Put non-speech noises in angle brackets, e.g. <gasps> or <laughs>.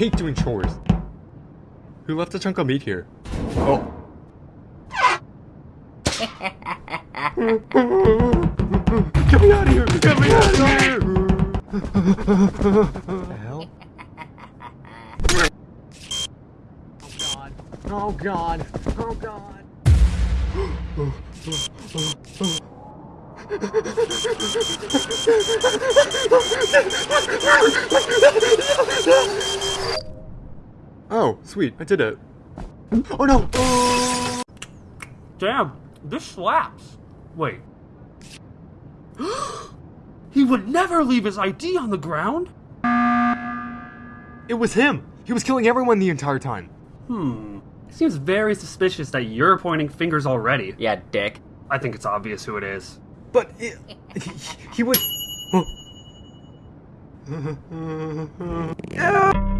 hate doing chores. Who left a chunk of meat here? Oh. Get me out of here! Get me out of here! the hell? Oh god. Oh god. Oh god. Oh, oh, Oh, sweet, I did it. Oh no! Damn, this slaps. Wait. <gasps> he would never leave his ID on the ground? It was him! He was killing everyone the entire time. Hmm. It seems very suspicious that you're pointing fingers already. Yeah, dick. I think it's obvious who it is. But it, he, he was. <gasps> <laughs>